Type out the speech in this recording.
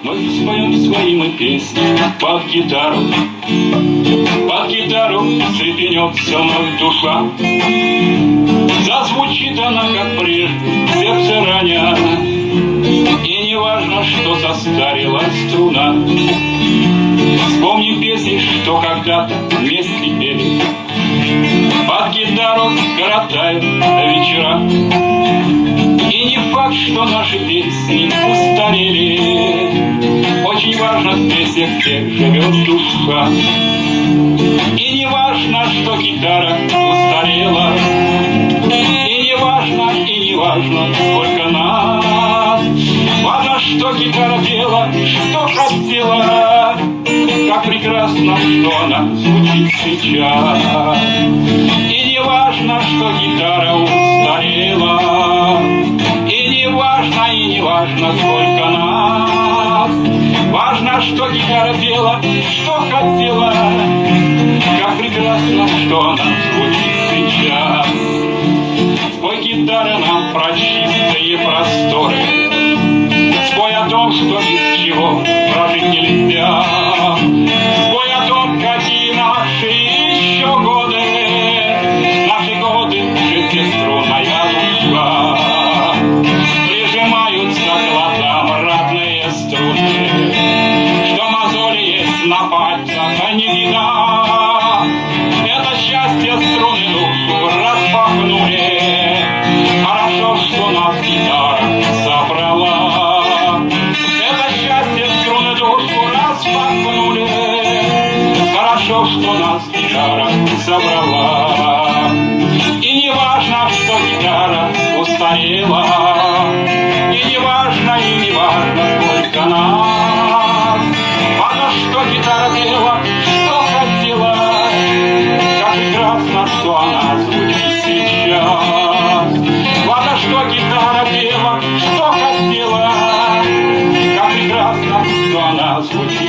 Мы споем свои мы песни. Под гитару Под гитару цепенет все вновь душа. Зазвучит она, как прежде, сердце раня И не важно, что состарилась струна. Вспомни песни, что когда-то вместе пели. Под гитару коротают вечера. И не факт, что наши песни устарели Очень важно в песнях, где живет душа. И не важно, что гитара устарела. И не важно, и не важно, сколько нас. Важно, что гитара пела, что хотела. Как прекрасно, что она звучит сейчас. И не важно, что гитара устарела Гитара пела, что хотела? Как прекрасно, что она звучит сейчас. Спой гитара нам про чистые просторы. Спой о том, что без чего прожить нельзя. Спой о наши еще годы. Наши годы, шестиструнная душа Прижимаются к глазам родные струны на пальцах, не вида Это счастье струны душу распахнули. Хорошо, что нас гитара собрала. Это счастье струны душу распахнули. Хорошо, что нас гитара собрала звучит.